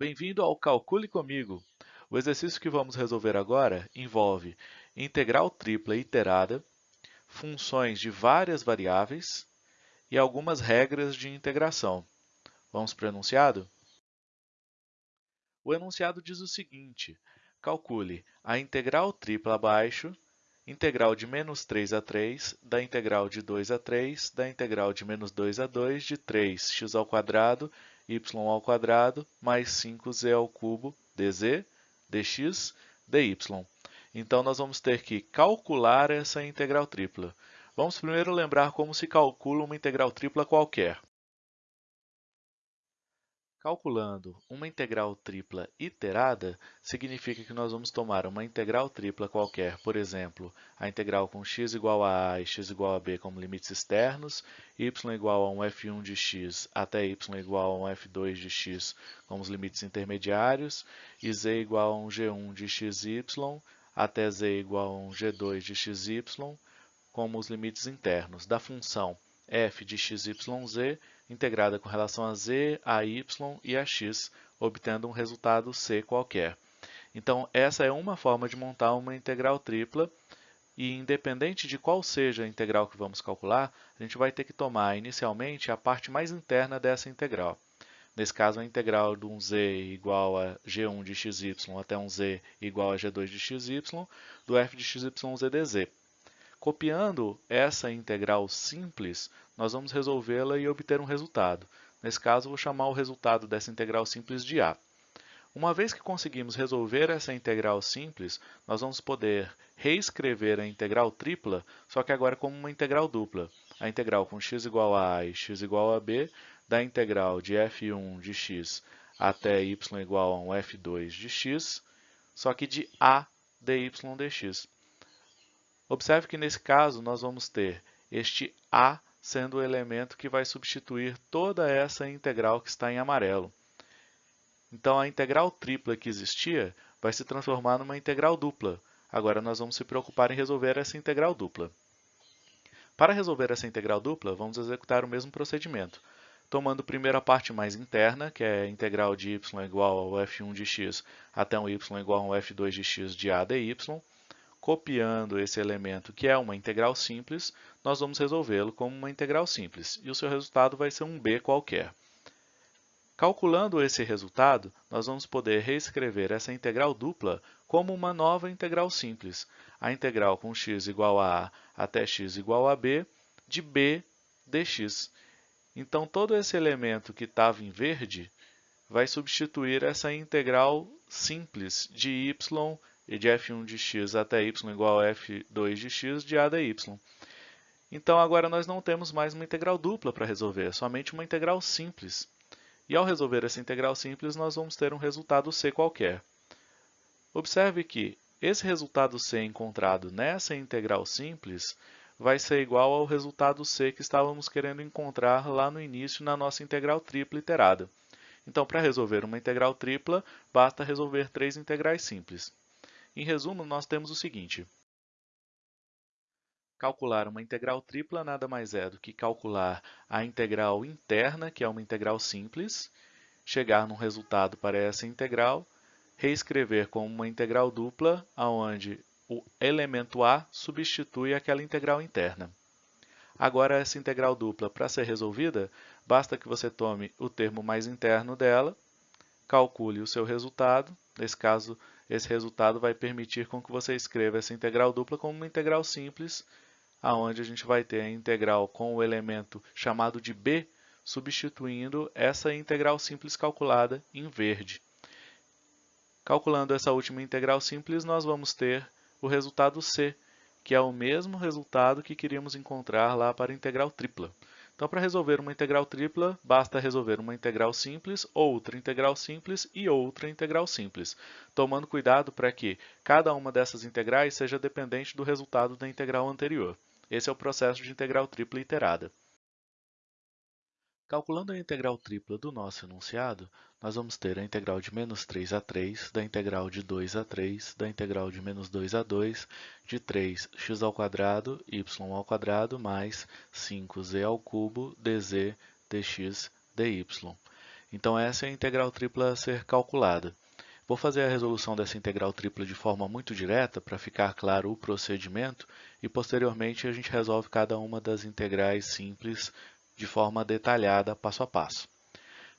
Bem-vindo ao Calcule Comigo! O exercício que vamos resolver agora envolve integral tripla iterada, funções de várias variáveis e algumas regras de integração. Vamos para o enunciado? O enunciado diz o seguinte, calcule a integral tripla abaixo, integral de menos 3 a 3, da integral de 2 a 3, da integral de menos 2 a 2, de 3x ao quadrado y ao quadrado mais 5z ao cubo dz, dx, dy. Então, nós vamos ter que calcular essa integral tripla. Vamos primeiro lembrar como se calcula uma integral tripla qualquer. Calculando uma integral tripla iterada, significa que nós vamos tomar uma integral tripla qualquer, por exemplo, a integral com x igual a a e x igual a b como limites externos, y igual a um f1 de x até y igual a um f2 de x como os limites intermediários, e z igual a um g1 de xy até z igual a um g2 de xy como os limites internos. Da função f de xyz integrada com relação a z, a y e a x, obtendo um resultado c qualquer. Então, essa é uma forma de montar uma integral tripla e, independente de qual seja a integral que vamos calcular, a gente vai ter que tomar inicialmente a parte mais interna dessa integral. Nesse caso, a integral de um z igual a g1 de xy até um z igual a g2 de xy, do f de xyz dz. Copiando essa integral simples, nós vamos resolvê-la e obter um resultado. Nesse caso, vou chamar o resultado dessa integral simples de a. Uma vez que conseguimos resolver essa integral simples, nós vamos poder reescrever a integral tripla, só que agora como uma integral dupla. A integral com x igual a a e x igual a b, da integral de f1 de x até y igual a um f2 de x, só que de a dy dx. Observe que nesse caso nós vamos ter este a sendo o elemento que vai substituir toda essa integral que está em amarelo. Então, a integral tripla que existia vai se transformar numa integral dupla. Agora, nós vamos se preocupar em resolver essa integral dupla. Para resolver essa integral dupla, vamos executar o mesmo procedimento. Tomando primeiro a parte mais interna, que é a integral de y igual ao f1 de x até um y igual a um f2 de x de a dy, Copiando esse elemento, que é uma integral simples, nós vamos resolvê-lo como uma integral simples, e o seu resultado vai ser um b qualquer. Calculando esse resultado, nós vamos poder reescrever essa integral dupla como uma nova integral simples, a integral com x igual a a até x igual a b de b dx. Então, todo esse elemento que estava em verde vai substituir essa integral simples de y e de f1 de x até y igual a f2 de x de a dy. Então, agora nós não temos mais uma integral dupla para resolver, somente uma integral simples. E ao resolver essa integral simples, nós vamos ter um resultado c qualquer. Observe que esse resultado c encontrado nessa integral simples vai ser igual ao resultado c que estávamos querendo encontrar lá no início na nossa integral tripla iterada. Então, para resolver uma integral tripla, basta resolver três integrais simples. Em resumo, nós temos o seguinte. Calcular uma integral tripla nada mais é do que calcular a integral interna, que é uma integral simples, chegar num resultado para essa integral, reescrever como uma integral dupla, onde o elemento a substitui aquela integral interna. Agora, essa integral dupla, para ser resolvida, basta que você tome o termo mais interno dela, calcule o seu resultado, nesse caso, esse resultado vai permitir com que você escreva essa integral dupla como uma integral simples, aonde a gente vai ter a integral com o elemento chamado de b, substituindo essa integral simples calculada em verde. Calculando essa última integral simples, nós vamos ter o resultado c, que é o mesmo resultado que queríamos encontrar lá para a integral tripla. Então, para resolver uma integral tripla, basta resolver uma integral simples, outra integral simples e outra integral simples, tomando cuidado para que cada uma dessas integrais seja dependente do resultado da integral anterior. Esse é o processo de integral tripla iterada. Calculando a integral tripla do nosso enunciado, nós vamos ter a integral de menos 3 a 3, da integral de 2 a 3, da integral de menos 2 a 2, de 3x ao quadrado, y ao quadrado, mais 5z ao cubo, dz, dx, dy. Então essa é a integral tripla a ser calculada. Vou fazer a resolução dessa integral tripla de forma muito direta para ficar claro o procedimento e posteriormente a gente resolve cada uma das integrais simples de forma detalhada, passo a passo.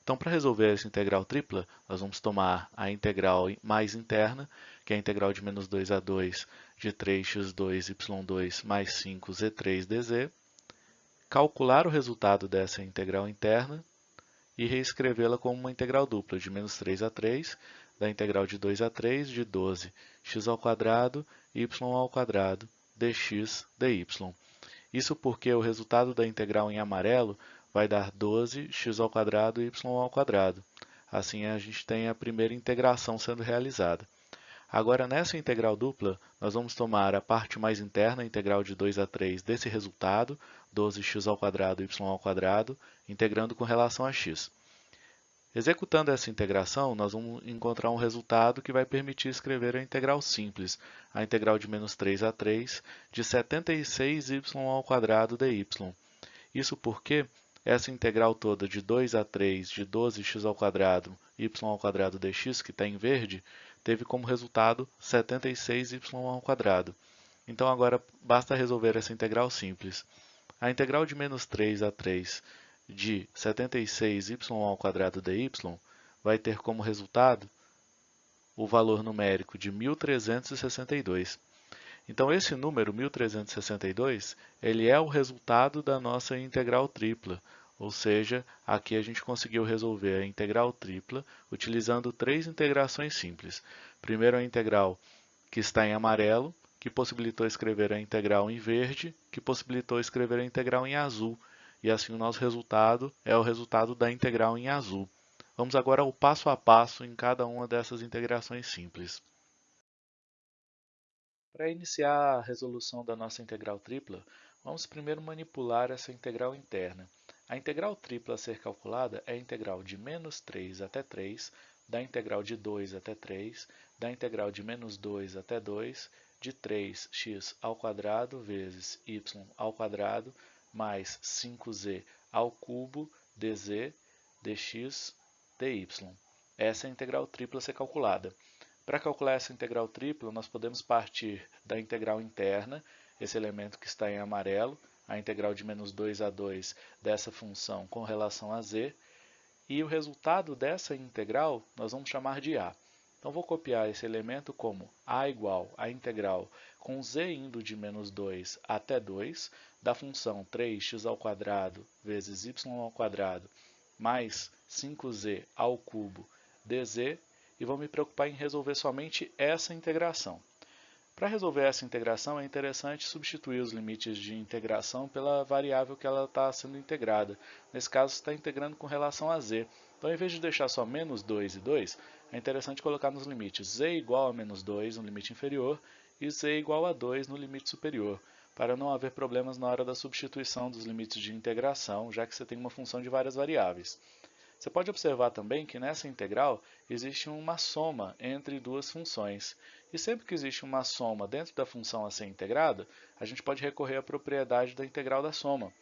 Então, para resolver essa integral tripla, nós vamos tomar a integral mais interna, que é a integral de menos 2 a 2 de 3x2 y2 mais 5z3dz, calcular o resultado dessa integral interna e reescrevê-la como uma integral dupla de menos 3 a 3 da integral de 2 a 3 de 12 x ao quadrado y ao quadrado dx dy. Isso porque o resultado da integral em amarelo vai dar 12 x ao quadrado y ao quadrado. Assim a gente tem a primeira integração sendo realizada. Agora, nessa integral dupla, nós vamos tomar a parte mais interna, integral de 2 a 3 desse resultado, 12x ao quadrado y ao quadrado, integrando com relação a x. Executando essa integração, nós vamos encontrar um resultado que vai permitir escrever a integral simples, a integral de menos 3 a 3 de 76y ao quadrado dy. Isso porque essa integral toda de 2 a 3 de 12x ao quadrado y ao quadrado dx, que está em verde, teve como resultado 76y ao quadrado. Então agora basta resolver essa integral simples. A integral de menos 3 a 3 de 76y ao quadrado dy vai ter como resultado o valor numérico de 1362. Então esse número 1362, ele é o resultado da nossa integral tripla, ou seja, aqui a gente conseguiu resolver a integral tripla utilizando três integrações simples. Primeiro a integral que está em amarelo, que possibilitou escrever a integral em verde, que possibilitou escrever a integral em azul, e assim o nosso resultado é o resultado da integral em azul. Vamos agora ao passo a passo em cada uma dessas integrações simples. Para iniciar a resolução da nossa integral tripla, vamos primeiro manipular essa integral interna. A integral tripla a ser calculada é a integral de menos 3 até 3, da integral de 2 até 3, da integral de menos 2 até 2, de 3x ao quadrado vezes y ao quadrado mais 5z ao cubo dz dx dy. Essa é a integral tripla a ser calculada. Para calcular essa integral tripla, nós podemos partir da integral interna, esse elemento que está em amarelo, a integral de menos 2 a 2 dessa função com relação a z, e o resultado dessa integral nós vamos chamar de a. Então, vou copiar esse elemento como a igual a integral com z indo de menos 2 até 2 da função 3x ao quadrado vezes y ao quadrado mais 5z ao cubo dz e vou me preocupar em resolver somente essa integração. Para resolver essa integração é interessante substituir os limites de integração pela variável que ela está sendo integrada. Nesse caso, está integrando com relação a z. Então, em vez de deixar só menos 2 e 2, é interessante colocar nos limites z igual a menos 2 no limite inferior e z igual a 2 no limite superior, para não haver problemas na hora da substituição dos limites de integração, já que você tem uma função de várias variáveis. Você pode observar também que nessa integral existe uma soma entre duas funções. E sempre que existe uma soma dentro da função a ser integrada, a gente pode recorrer à propriedade da integral da soma.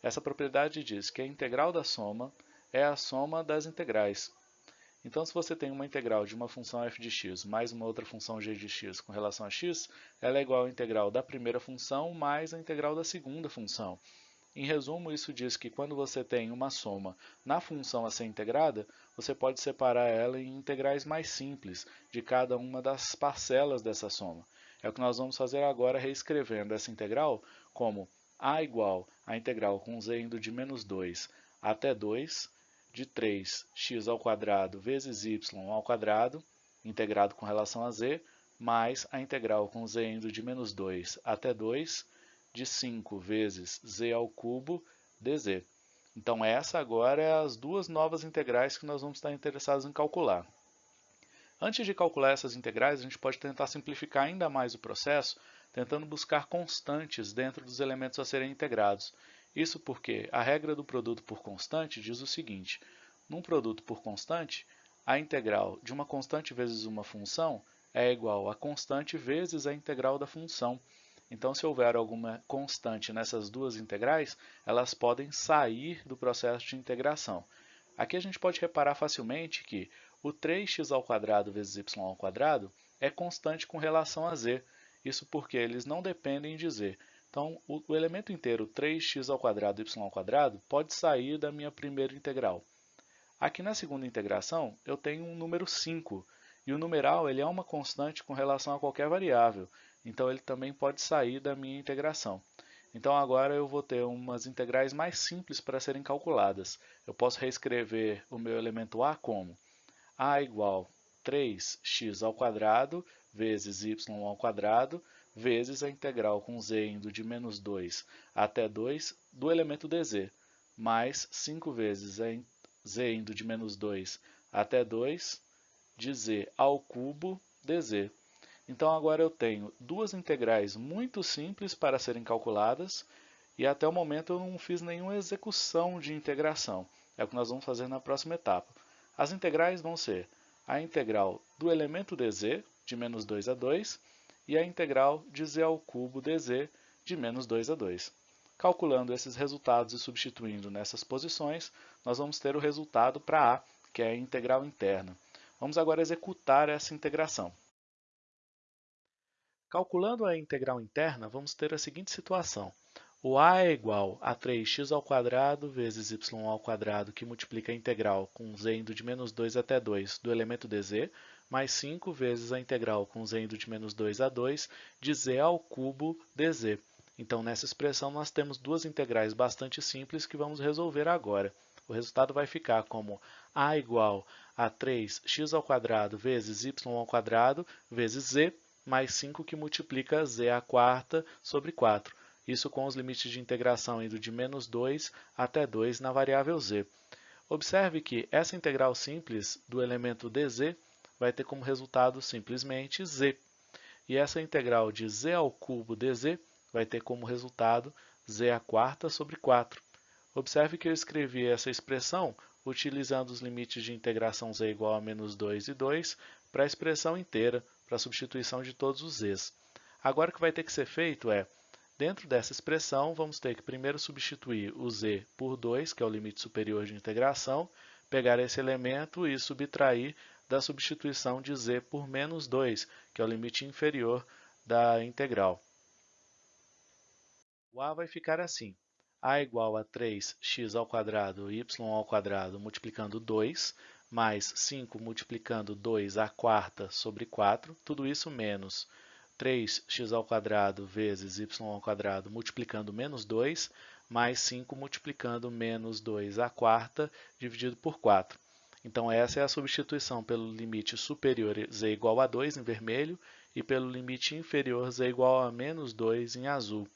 Essa propriedade diz que a integral da soma é a soma das integrais. Então, se você tem uma integral de uma função f de x mais uma outra função g de x com relação a x, ela é igual à integral da primeira função mais a integral da segunda função. Em resumo, isso diz que quando você tem uma soma na função a ser integrada, você pode separar ela em integrais mais simples de cada uma das parcelas dessa soma. É o que nós vamos fazer agora reescrevendo essa integral como a igual a integral com z indo de menos 2 até 2 de 3x ao quadrado vezes y ao quadrado, integrado com relação a z, mais a integral com z indo de menos 2 até 2 de 5 vezes z ao cubo dz. Então, essa agora é as duas novas integrais que nós vamos estar interessados em calcular. Antes de calcular essas integrais, a gente pode tentar simplificar ainda mais o processo, tentando buscar constantes dentro dos elementos a serem integrados. Isso porque a regra do produto por constante diz o seguinte, num produto por constante, a integral de uma constante vezes uma função é igual a constante vezes a integral da função. Então, se houver alguma constante nessas duas integrais, elas podem sair do processo de integração. Aqui a gente pode reparar facilmente que o 3x ao quadrado vezes y ao quadrado é constante com relação a z. Isso porque eles não dependem de z. Então, o, o elemento inteiro 3x ao quadrado y ao quadrado pode sair da minha primeira integral. Aqui na segunda integração, eu tenho um número 5, e o numeral ele é uma constante com relação a qualquer variável, então ele também pode sair da minha integração. Então agora eu vou ter umas integrais mais simples para serem calculadas. Eu posso reescrever o meu elemento a como a igual 3x ao quadrado vezes y ao quadrado vezes a integral com z indo de menos 2 até 2 do elemento dz, mais 5 vezes z indo de menos 2 até 2 de z ao cubo dz. Então agora eu tenho duas integrais muito simples para serem calculadas e até o momento eu não fiz nenhuma execução de integração. É o que nós vamos fazer na próxima etapa. As integrais vão ser a integral do elemento dz, de menos 2 a 2, e a integral de z ao cubo dz, de menos 2 a 2. Calculando esses resultados e substituindo nessas posições, nós vamos ter o resultado para a, que é a integral interna. Vamos agora executar essa integração. Calculando a integral interna, vamos ter a seguinte situação. O a é igual a 3x ao quadrado vezes y ao quadrado, que multiplica a integral com z indo de menos 2 até 2 do elemento dz, mais 5 vezes a integral com z indo de menos 2 a 2 de z ao cubo dz. Então, nessa expressão, nós temos duas integrais bastante simples que vamos resolver agora. O resultado vai ficar como a igual a 3x ao vezes y ao vezes z mais 5 que multiplica z à quarta sobre 4. Isso com os limites de integração indo de menos 2 até 2 na variável z. Observe que essa integral simples do elemento dz vai ter como resultado simplesmente z. E essa integral de z ao cubo dz vai ter como resultado z à quarta sobre 4. Observe que eu escrevi essa expressão utilizando os limites de integração z igual a menos 2 e 2 para a expressão inteira, para a substituição de todos os z's. Agora o que vai ter que ser feito é, dentro dessa expressão, vamos ter que primeiro substituir o z por 2, que é o limite superior de integração, pegar esse elemento e subtrair da substituição de z por menos 2, que é o limite inferior da integral. O a vai ficar assim, a igual a 3x ao quadrado y ao quadrado multiplicando 2, mais 5 multiplicando 2 à quarta sobre 4, tudo isso menos 3x ao vezes y ao multiplicando menos 2, mais 5 multiplicando menos 2 à quarta dividido por 4. Então essa é a substituição pelo limite superior z igual a 2 em vermelho e pelo limite inferior z igual a menos 2 em azul.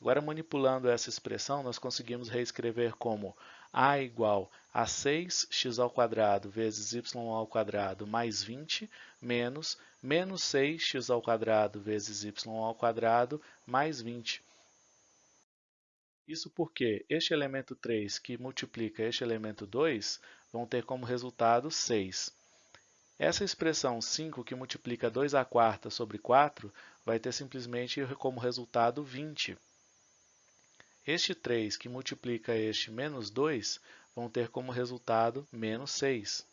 Agora manipulando essa expressão, nós conseguimos reescrever como a igual a 6x ao vezes y ao mais 20 menos menos 6x ao vezes y ao mais 20. Isso porque este elemento 3 que multiplica este elemento 2 vão ter como resultado 6. Essa expressão 5 que multiplica 2 à quarta sobre 4 vai ter simplesmente como resultado 20. Este 3 que multiplica este menos 2 vão ter como resultado menos 6.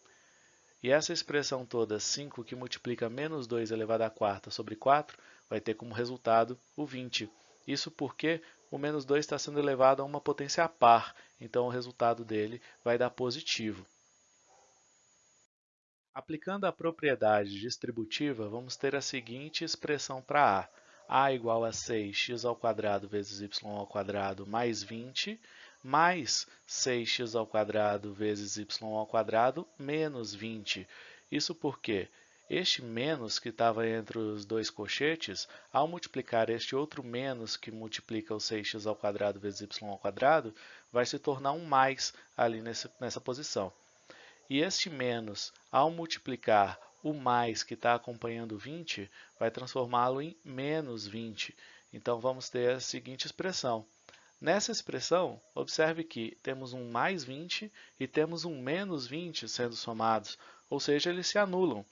E essa expressão toda, 5 que multiplica menos 2 elevado à quarta sobre 4, vai ter como resultado o 20. Isso porque o menos 2 está sendo elevado a uma potência par, então o resultado dele vai dar positivo. Aplicando a propriedade distributiva, vamos ter a seguinte expressão para A a igual a 6x ao quadrado vezes y ao quadrado mais 20, mais 6x ao quadrado vezes y ao quadrado menos 20. Isso porque este menos que estava entre os dois cochetes, ao multiplicar este outro menos que multiplica o 6x ao quadrado vezes y ao quadrado, vai se tornar um mais ali nessa posição. E este menos, ao multiplicar o mais que está acompanhando 20 vai transformá-lo em menos 20. Então, vamos ter a seguinte expressão. Nessa expressão, observe que temos um mais 20 e temos um menos 20 sendo somados, ou seja, eles se anulam.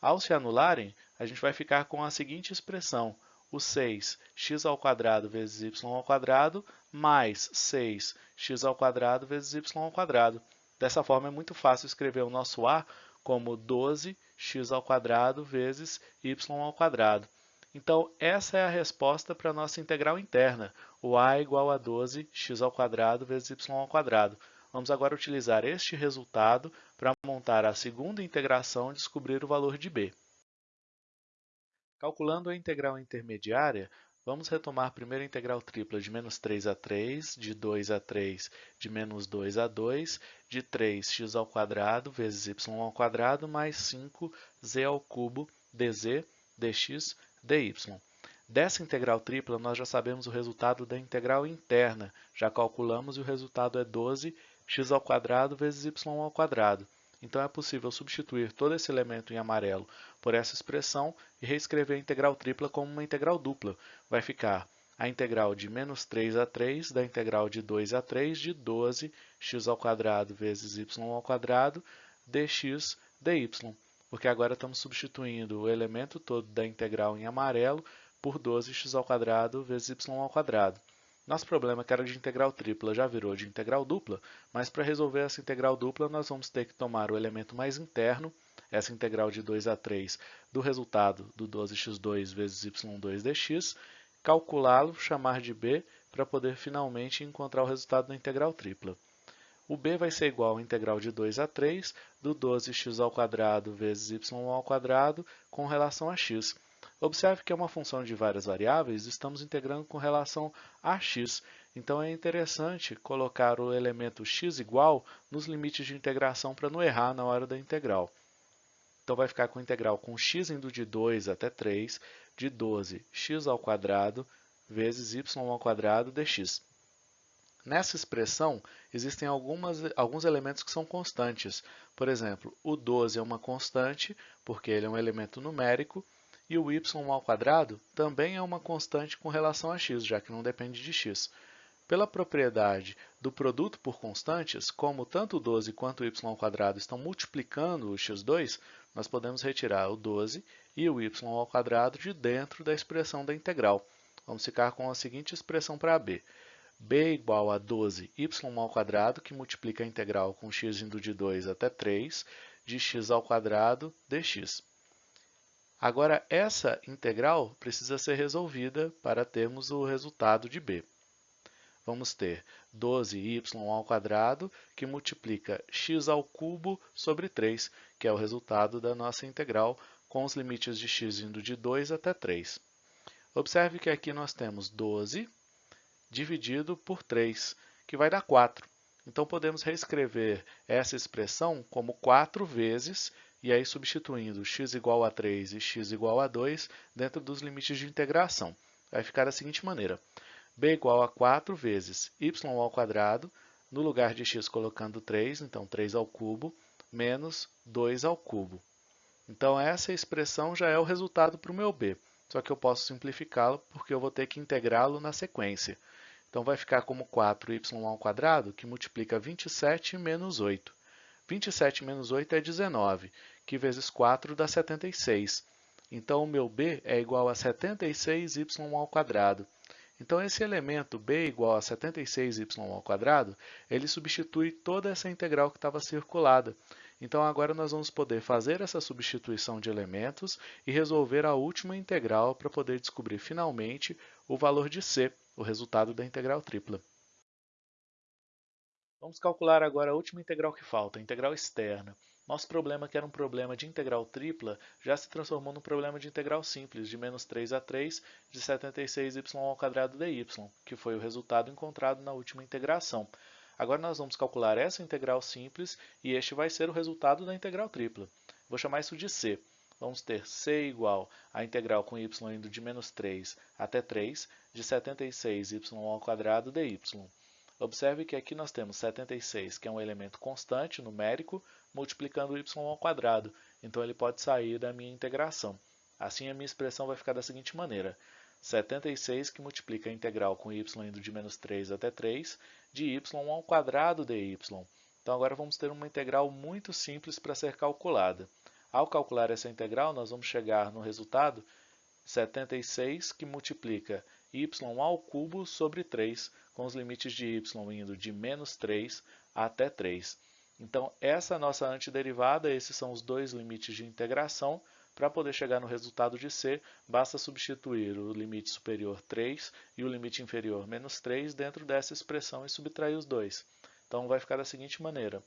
Ao se anularem, a gente vai ficar com a seguinte expressão, o 6 x ao quadrado vezes y ao quadrado mais 6 x ao quadrado vezes y ao quadrado. Dessa forma, é muito fácil escrever o nosso a como 12x ao quadrado vezes y ao quadrado. Então, essa é a resposta para a nossa integral interna, o a é igual a 12x ao quadrado vezes y ao quadrado. Vamos agora utilizar este resultado para montar a segunda integração e descobrir o valor de b. Calculando a integral intermediária, vamos retomar primeiro a integral tripla de menos 3 a 3, de 2 a 3, de menos 2 a 2, de 3x ao quadrado vezes y ao quadrado mais 5z ao cubo dz dx dy. Dessa integral tripla, nós já sabemos o resultado da integral interna, já calculamos e o resultado é 12x ao quadrado vezes y ao quadrado. Então, é possível substituir todo esse elemento em amarelo por essa expressão e reescrever a integral tripla como uma integral dupla. Vai ficar a integral de menos 3 a 3 da integral de 2 a 3 de 12 x ao quadrado vezes y ao quadrado dx dy. Porque agora estamos substituindo o elemento todo da integral em amarelo por 12x ao quadrado vezes y ao quadrado. Nosso problema, que era de integral tripla, já virou de integral dupla, mas para resolver essa integral dupla, nós vamos ter que tomar o elemento mais interno, essa integral de 2 a 3 do resultado do 12x2 vezes y2 dx, calculá-lo, chamar de b, para poder finalmente encontrar o resultado da integral tripla. O b vai ser igual à integral de 2 a 3 do 12x ao quadrado vezes y ao quadrado com relação a x. Observe que é uma função de várias variáveis, estamos integrando com relação a x. Então, é interessante colocar o elemento x igual nos limites de integração para não errar na hora da integral. Então, vai ficar com integral com x indo de 2 até 3, de 12x ao quadrado vezes y ao quadrado dx. Nessa expressão, existem algumas, alguns elementos que são constantes. Por exemplo, o 12 é uma constante, porque ele é um elemento numérico, e o y ao quadrado também é uma constante com relação a x, já que não depende de x. Pela propriedade do produto por constantes, como tanto o 12 quanto o y ao quadrado estão multiplicando o x2, nós podemos retirar o 12 e o y ao quadrado de dentro da expressão da integral. Vamos ficar com a seguinte expressão para b. b igual a 12y ao quadrado, que multiplica a integral com x indo de 2 até 3, de x ao quadrado dx. Agora, essa integral precisa ser resolvida para termos o resultado de b. Vamos ter 12y ao quadrado, que multiplica x ao cubo sobre 3, que é o resultado da nossa integral, com os limites de x indo de 2 até 3. Observe que aqui nós temos 12 dividido por 3, que vai dar 4. Então, podemos reescrever essa expressão como 4 vezes e aí substituindo x igual a 3 e x igual a 2 dentro dos limites de integração. Vai ficar da seguinte maneira, b igual a 4 vezes y ao quadrado, no lugar de x colocando 3, então 3 ao cubo, menos 2 ao cubo. Então, essa expressão já é o resultado para o meu b, só que eu posso simplificá-lo porque eu vou ter que integrá-lo na sequência. Então, vai ficar como 4y ao quadrado, que multiplica 27 menos 8. 27 menos 8 é 19, que vezes 4 dá 76. Então, o meu b é igual a 76y ao quadrado. Então, esse elemento b igual a 76y ao quadrado, ele substitui toda essa integral que estava circulada. Então, agora nós vamos poder fazer essa substituição de elementos e resolver a última integral para poder descobrir finalmente o valor de c, o resultado da integral tripla. Vamos calcular agora a última integral que falta, a integral externa. Nosso problema, que era um problema de integral tripla, já se transformou num problema de integral simples, de menos 3 a 3 de 76y ao quadrado dy, que foi o resultado encontrado na última integração. Agora nós vamos calcular essa integral simples e este vai ser o resultado da integral tripla. Vou chamar isso de c. Vamos ter c igual à integral com y indo de menos 3 até 3 de 76y ao quadrado dy. Observe que aqui nós temos 76, que é um elemento constante, numérico, multiplicando y ao quadrado. Então, ele pode sair da minha integração. Assim, a minha expressão vai ficar da seguinte maneira. 76 que multiplica a integral com y indo de menos 3 até 3, de y ao quadrado dy. Então, agora vamos ter uma integral muito simples para ser calculada. Ao calcular essa integral, nós vamos chegar no resultado 76 que multiplica y ao cubo sobre 3, com os limites de y indo de menos 3 até 3. Então, essa é a nossa antiderivada, esses são os dois limites de integração. Para poder chegar no resultado de C, basta substituir o limite superior 3 e o limite inferior menos 3 dentro dessa expressão e subtrair os dois. Então, vai ficar da seguinte maneira.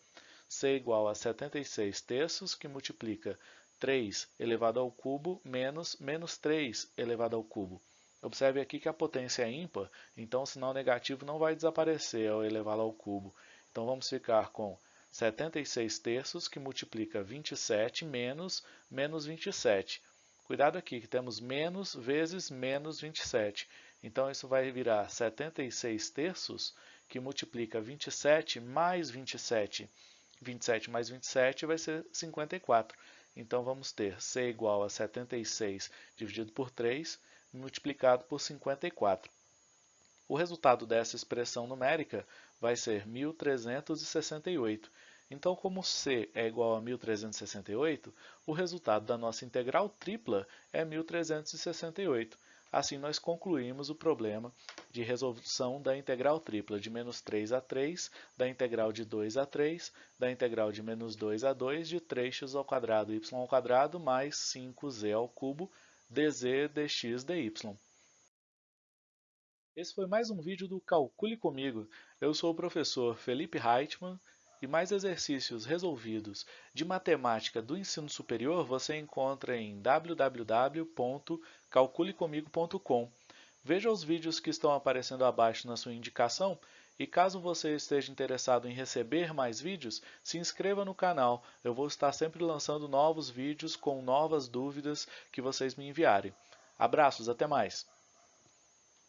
C igual a 76 terços, que multiplica 3 elevado ao cubo menos menos 3 elevado ao cubo. Observe aqui que a potência é ímpar, então o sinal negativo não vai desaparecer ao elevá-lo ao cubo. Então, vamos ficar com 76 terços, que multiplica 27 menos menos 27. Cuidado aqui, que temos menos vezes menos 27. Então, isso vai virar 76 terços, que multiplica 27 mais 27. 27 mais 27 vai ser 54. Então, vamos ter C igual a 76 dividido por 3, multiplicado por 54. O resultado dessa expressão numérica vai ser 1368. Então, como C é igual a 1368, o resultado da nossa integral tripla é 1368. Assim, nós concluímos o problema de resolução da integral tripla de menos 3 a 3, da integral de 2 a 3, da integral de menos 2 a 2, de 3x ao quadrado y ao quadrado mais 5z ao cubo dz dx dy. Esse foi mais um vídeo do Calcule Comigo. Eu sou o professor Felipe Reitman e mais exercícios resolvidos de matemática do ensino superior você encontra em www.calculecomigo.com. Veja os vídeos que estão aparecendo abaixo na sua indicação e caso você esteja interessado em receber mais vídeos, se inscreva no canal. Eu vou estar sempre lançando novos vídeos com novas dúvidas que vocês me enviarem. Abraços, até mais!